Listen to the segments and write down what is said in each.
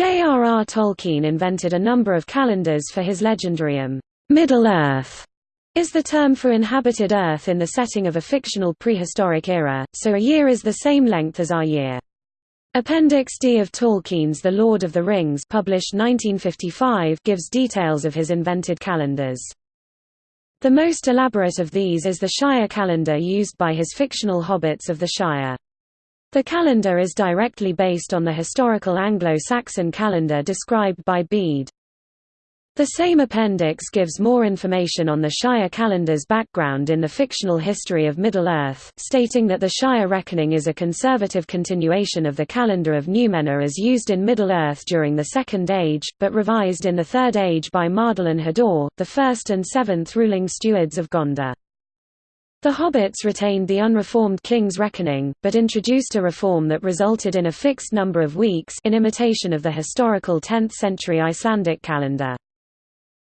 J.R.R. Tolkien invented a number of calendars for his legendarium. Middle-earth is the term for inhabited Earth in the setting of a fictional prehistoric era, so a year is the same length as our year. Appendix D of Tolkien's The Lord of the Rings published 1955 gives details of his invented calendars. The most elaborate of these is the Shire calendar used by his fictional hobbits of the Shire. The calendar is directly based on the historical Anglo-Saxon calendar described by Bede. The same appendix gives more information on the Shire calendar's background in the fictional history of Middle-earth, stating that the Shire reckoning is a conservative continuation of the calendar of Númenor as used in Middle-earth during the Second Age, but revised in the Third Age by Mardil and Hador, the first and seventh ruling stewards of Gondor. The Hobbits retained the unreformed King's Reckoning, but introduced a reform that resulted in a fixed number of weeks in imitation of the historical 10th-century Icelandic calendar.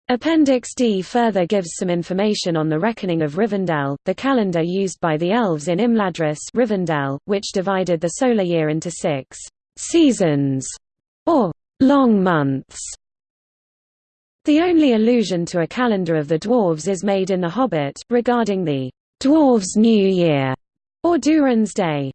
Appendix D further gives some information on the reckoning of Rivendell, the calendar used by the elves in Imladris Rivendell, which divided the solar year into six «seasons» or «long months». The only allusion to a calendar of the dwarves is made in The Hobbit, regarding the «dwarves' New Year» or Durin's Day.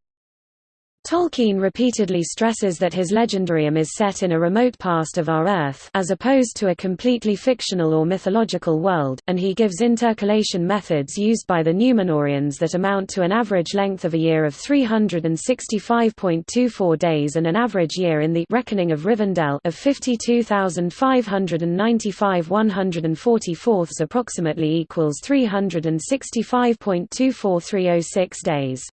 Tolkien repeatedly stresses that his legendarium is set in a remote past of our Earth as opposed to a completely fictional or mythological world, and he gives intercalation methods used by the Númenóreans that amount to an average length of a year of 365.24 days and an average year in the reckoning of Rivendell of 52,595 144ths, approximately equals 365.24306 days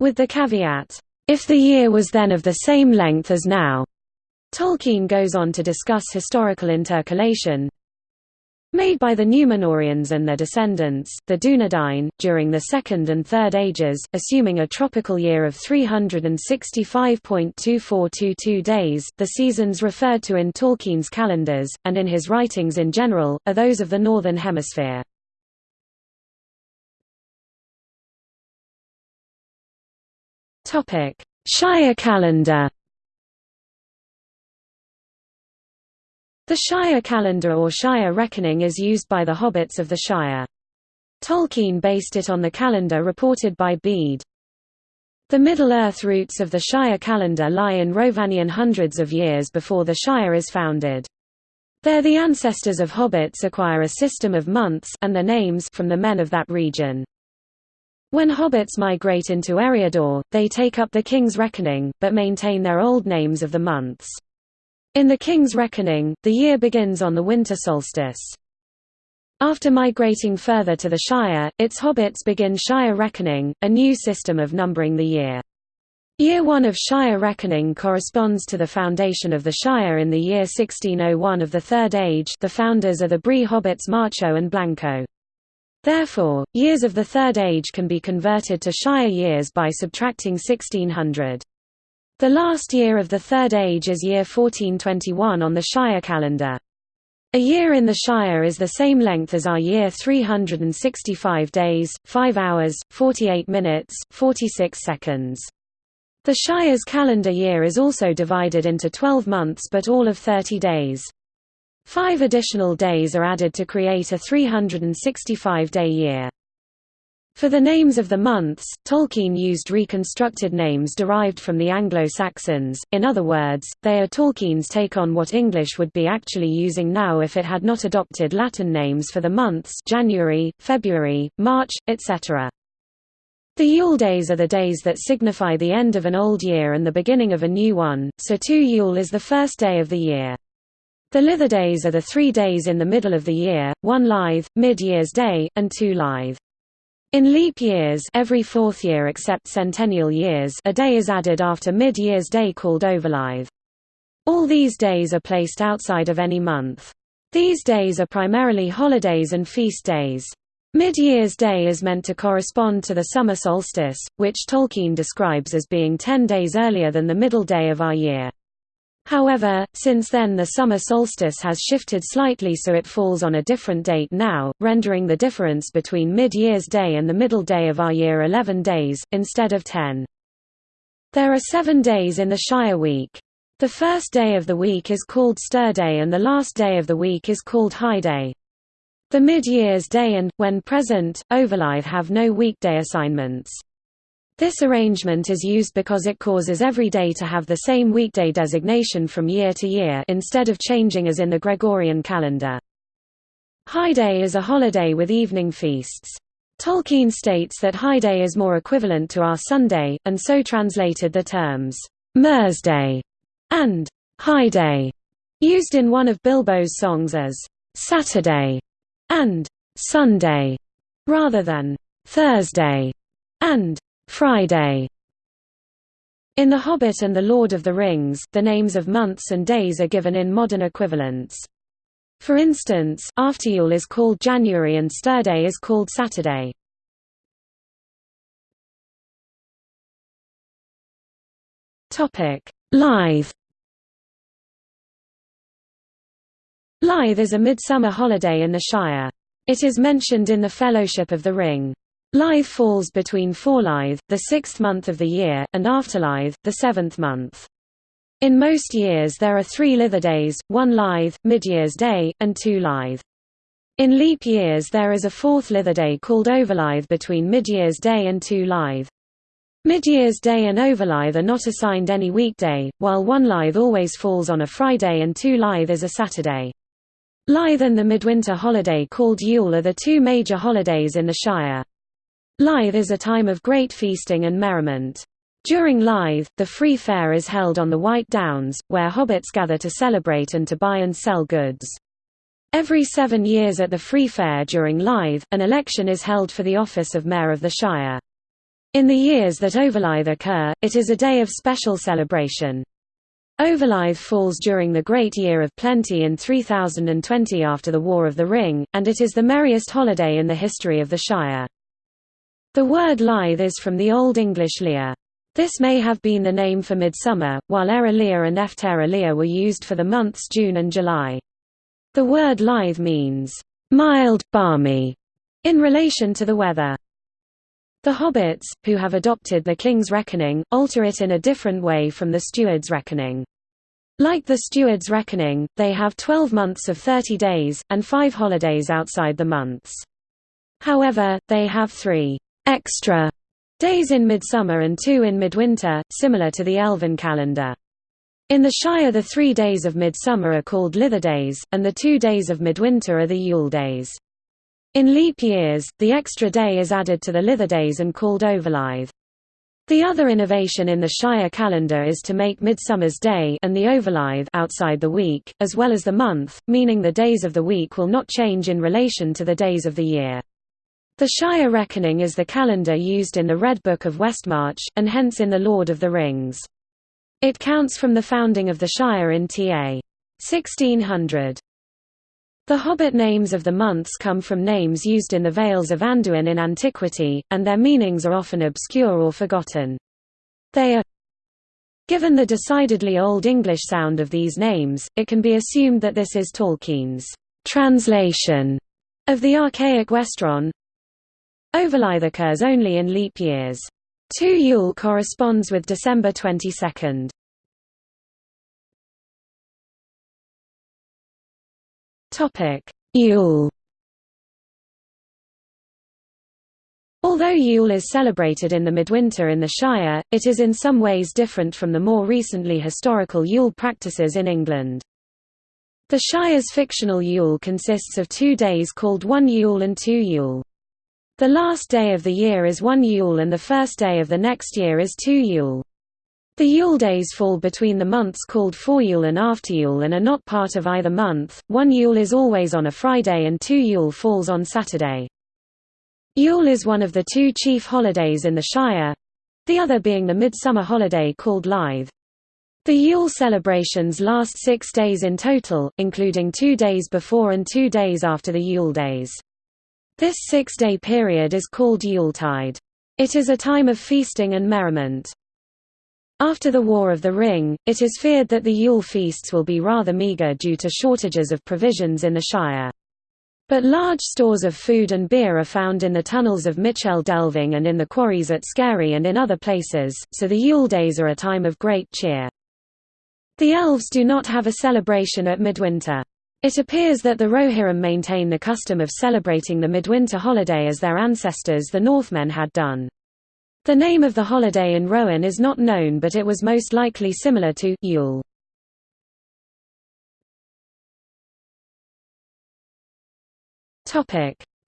with the caveat, "...if the year was then of the same length as now." Tolkien goes on to discuss historical intercalation, made by the Númenóreans and their descendants, the Dunedain, during the Second and Third Ages, assuming a tropical year of 365.2422 days. The seasons referred to in Tolkien's calendars, and in his writings in general, are those of the Northern Hemisphere. Topic: Shire calendar. The Shire calendar or Shire reckoning is used by the hobbits of the Shire. Tolkien based it on the calendar reported by Bede. The Middle-earth roots of the Shire calendar lie in Rhovanion hundreds of years before the Shire is founded. There the ancestors of hobbits acquire a system of months and their names from the men of that region. When hobbits migrate into Eriador, they take up the King's Reckoning, but maintain their old names of the months. In the King's Reckoning, the year begins on the winter solstice. After migrating further to the Shire, its hobbits begin Shire Reckoning, a new system of numbering the year. Year 1 of Shire Reckoning corresponds to the foundation of the Shire in the year 1601 of the Third Age the founders are the Bree hobbits Marcho and Blanco. Therefore, years of the Third Age can be converted to Shire years by subtracting 1600. The last year of the Third Age is year 1421 on the Shire calendar. A year in the Shire is the same length as our year 365 days, 5 hours, 48 minutes, 46 seconds. The Shire's calendar year is also divided into 12 months but all of 30 days. Five additional days are added to create a 365-day year. For the names of the months, Tolkien used reconstructed names derived from the Anglo-Saxons, in other words, they are Tolkien's take on what English would be actually using now if it had not adopted Latin names for the months January, February, March, etc. The Yule days are the days that signify the end of an old year and the beginning of a new one, so 2 Yule is the first day of the year. The Lither Days are the three days in the middle of the year, one Lithe, mid-year's day, and two Lithe. In leap years every fourth year except centennial years a day is added after mid-year's day called Overlithe. All these days are placed outside of any month. These days are primarily holidays and feast days. Mid-year's day is meant to correspond to the summer solstice, which Tolkien describes as being ten days earlier than the middle day of our year. However, since then the summer solstice has shifted slightly so it falls on a different date now, rendering the difference between mid-year's day and the middle day of our year 11 days, instead of 10. There are seven days in the Shire week. The first day of the week is called Sterday and the last day of the week is called High Day. The mid-year's day and, when present, Overlithe have no weekday assignments. This arrangement is used because it causes every day to have the same weekday designation from year to year instead of changing as in the Gregorian calendar. High Day is a holiday with evening feasts. Tolkien states that High Day is more equivalent to our Sunday, and so translated the terms, Day and High Day, used in one of Bilbo's songs as Saturday and Sunday, rather than Thursday and Friday. In The Hobbit and The Lord of the Rings, the names of months and days are given in modern equivalents. For instance, Afteryule is called January and Sterday is called Saturday. Live Lithe is a midsummer holiday in the Shire. It is mentioned in the Fellowship of the Ring. Lithe falls between Forelithe, the sixth month of the year, and Afterlithe, the seventh month. In most years there are three lither days, one Lithe, Mid-Year's Day, and two Lithe. In leap years there is a fourth lither day called Overlithe between Mid-Year's Day and two Lithe. Mid-Year's Day and Overlithe are not assigned any weekday, while one Lithe always falls on a Friday and two Lithe is a Saturday. Lithe and the midwinter holiday called Yule are the two major holidays in the Shire. Lithe is a time of great feasting and merriment. During Lithe, the free fair is held on the White Downs, where hobbits gather to celebrate and to buy and sell goods. Every seven years at the free fair during Lithe, an election is held for the office of Mayor of the Shire. In the years that Overlithe occur, it is a day of special celebration. Overlithe falls during the Great Year of Plenty in 3020 after the War of the Ring, and it is the merriest holiday in the history of the Shire. The word lithe is from the Old English lia. This may have been the name for midsummer, while Era lia and Eftera lia were used for the months June and July. The word lithe means, mild, balmy, in relation to the weather. The hobbits, who have adopted the king's reckoning, alter it in a different way from the steward's reckoning. Like the steward's reckoning, they have 12 months of 30 days, and five holidays outside the months. However, they have three extra days in midsummer and two in midwinter, similar to the Elven calendar. In the Shire the three days of midsummer are called Lither days, and the two days of midwinter are the Yule days. In leap years, the extra day is added to the Lither days and called Overlithe. The other innovation in the Shire calendar is to make Midsummer's Day and the Overlithe outside the week, as well as the month, meaning the days of the week will not change in relation to the days of the year. The Shire reckoning is the calendar used in the Red Book of Westmarch, and hence in The Lord of the Rings. It counts from the founding of the Shire in ta. 1600. The Hobbit names of the months come from names used in the Vales of Anduin in antiquity, and their meanings are often obscure or forgotten. They are Given the decidedly Old English sound of these names, it can be assumed that this is Tolkien's translation of the archaic Westron. Overlithe occurs only in leap years. 2 Yule corresponds with December 22. Topic: Yule. Although Yule is celebrated in the midwinter in the Shire, it is in some ways different from the more recently historical Yule practices in England. The Shire's fictional Yule consists of two days called one Yule and two Yule. The last day of the year is one Yule and the first day of the next year is two Yule. The Yule days fall between the months called Foryule and Afteryule and are not part of either month. One Yule is always on a Friday and two Yule falls on Saturday. Yule is one of the two chief holidays in the Shire, the other being the midsummer holiday called Lithe. The Yule celebrations last six days in total, including two days before and two days after the Yule days. This six-day period is called Yuletide. It is a time of feasting and merriment. After the War of the Ring, it is feared that the Yule feasts will be rather meagre due to shortages of provisions in the Shire. But large stores of food and beer are found in the tunnels of Michel Delving and in the quarries at Scary and in other places, so the Yule days are a time of great cheer. The elves do not have a celebration at midwinter. It appears that the Rohirrim maintain the custom of celebrating the midwinter holiday as their ancestors the Northmen had done. The name of the holiday in Rohan is not known but it was most likely similar to Yule.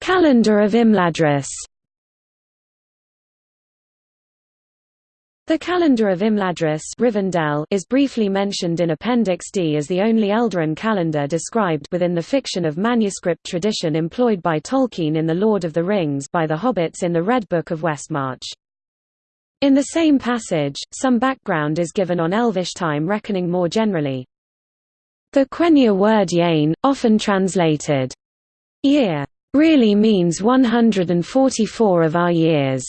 Calendar of Imladris The calendar of Imladris Rivendell is briefly mentioned in Appendix D as the only Eldarin calendar described within the fiction of manuscript tradition employed by Tolkien in The Lord of the Rings by the Hobbits in the Red Book of Westmarch. In the same passage, some background is given on Elvish time reckoning more generally. The Quenya word yain, often translated year, really means 144 of our years.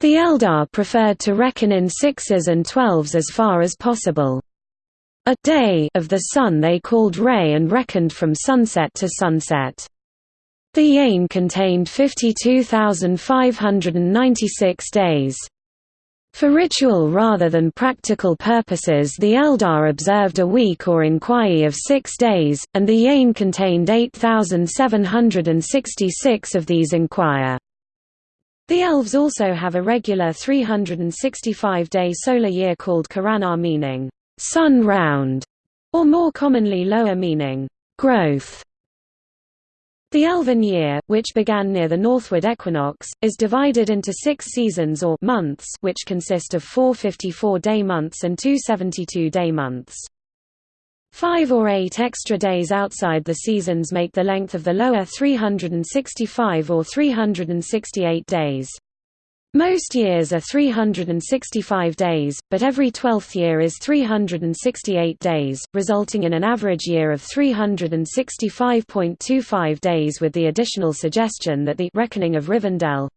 The Eldar preferred to reckon in sixes and twelves as far as possible. A day of the sun they called rë and reckoned from sunset to sunset. The Yain contained 52,596 days. For ritual rather than practical purposes the Eldar observed a week or enquië of six days, and the Yain contained 8,766 of these enquier. The elves also have a regular 365-day solar year called coranar meaning, sun round, or more commonly loa meaning, growth. The Elven year, which began near the northward equinox, is divided into six seasons or months which consist of four 54-day months and two 72-day months. Five or eight extra days outside the seasons make the length of the loa 365 or 368 days. Most years are 365 days, but every twelfth year is 368 days, resulting in an average year of 365.25 days with the additional suggestion that the reckoning of Rivendell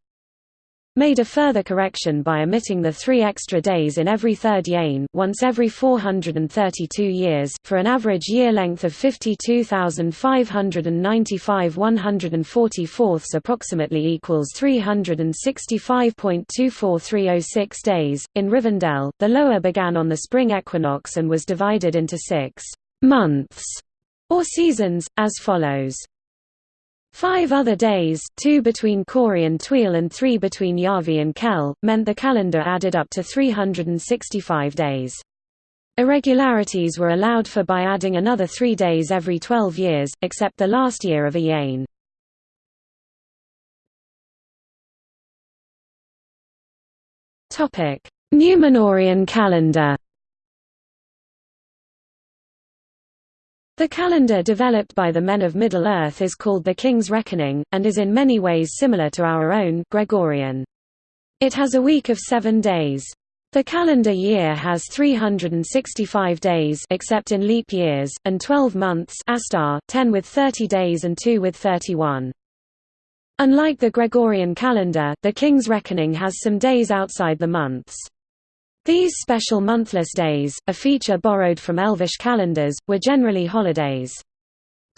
made a further correction by omitting the three extra days in every third yain once every 432 years, for an average year length of 52,595 144ths, approximately equals 365.24306 days. In Rivendell, the loa began on the spring equinox and was divided into six months or seasons, as follows. Five other days two between Cori and Tuil and three between Yavi and Kel, meant the calendar added up to 365 days. Irregularities were allowed for by adding another three days every 12 years, except the last year of a yain. Númenórean calendar The calendar developed by the men of Middle-earth is called the King's Reckoning, and is in many ways similar to our own Gregorian. It has a week of seven days. The calendar year has 365 days except in leap years, and 12 months Astar, 10 with 30 days and 2 with 31. Unlike the Gregorian calendar, the King's Reckoning has some days outside the months. These special monthless days, a feature borrowed from Elvish calendars, were generally holidays.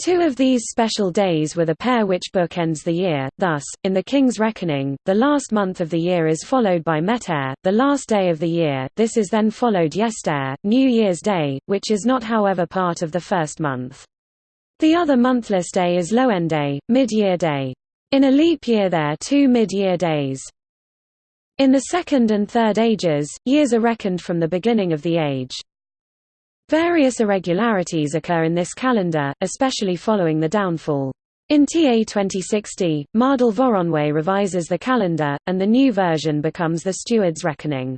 Two of these special days were the pair which bookends the year, thus, in the King's Reckoning, the last month of the year is followed by Mettarë, the last day of the year, this is then followed Yestarë, New Year's Day, which is not however part of the first month. The other monthless day is Loëndë, mid-year day. In a leap year there are two mid-year days. In the Second and Third Ages, years are reckoned from the beginning of the age. Various irregularities occur in this calendar, especially following the downfall. In TA 2060, Mardil Voronwe revises the calendar, and the new version becomes the Steward's Reckoning.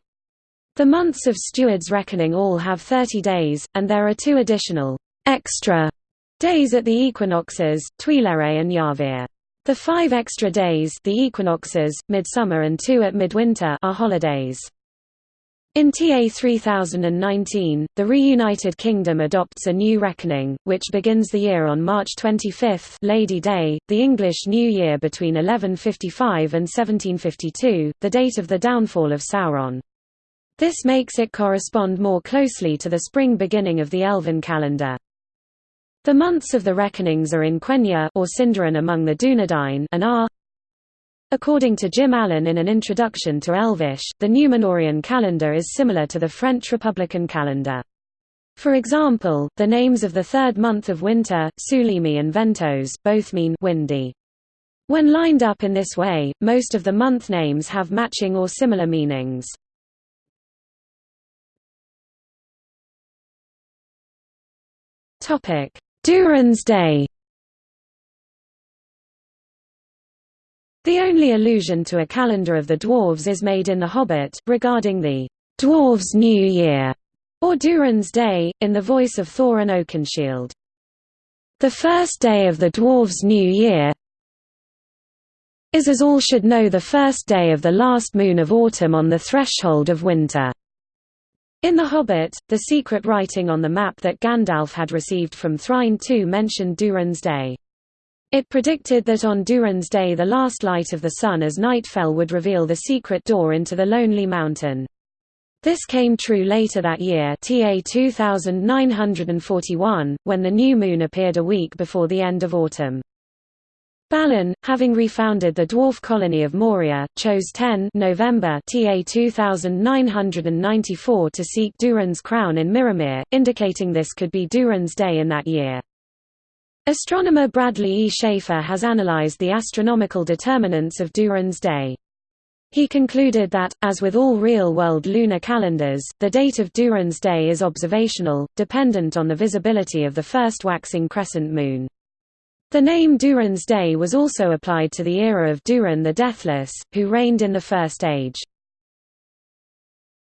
The months of Steward's Reckoning all have 30 days, and there are two additional extra days at the equinoxes, Tuilere and Yavir. The five extra days the equinoxes, midsummer and two at midwinter are holidays. In TA 3019, the reunited kingdom adopts a new reckoning, which begins the year on March 25 Lady Day, the English New Year between 1155 and 1752, the date of the downfall of Sauron. This makes it correspond more closely to the spring beginning of the Elven calendar. The months of the reckonings are in Quenya or Sindarin among the Dunedain and are According to Jim Allen in an introduction to Elvish, the Númenórean calendar is similar to the French Republican calendar. For example, the names of the third month of winter, Sulimi and Ventôse, both mean windy. When lined up in this way, most of the month names have matching or similar meanings. Durin's Day The only allusion to a calendar of the dwarves is made in The Hobbit, regarding the dwarves' New Year, or Durin's Day, in the voice of Thorin Oakenshield. The first day of the dwarves' New Year is as all should know the first day of the last moon of autumn on the threshold of winter. In The Hobbit, the secret writing on the map that Gandalf had received from Thrain II mentioned Durin's Day. It predicted that on Durin's Day the last light of the sun as night fell would reveal the secret door into the Lonely Mountain. This came true later that year TA 2941, when the new moon appeared a week before the end of autumn. Balin, having refounded the dwarf colony of Moria, chose 10 November TA 2994 to seek Durin's crown in Mirrormere, indicating this could be Durin's Day in that year. Astronomer Bradley E. Schaefer has analyzed the astronomical determinants of Durin's Day. He concluded that, as with all real-world lunar calendars, the date of Duran's Day is observational, dependent on the visibility of the first waxing crescent moon. The name Durin's Day was also applied to the era of Durin the Deathless, who reigned in the First Age.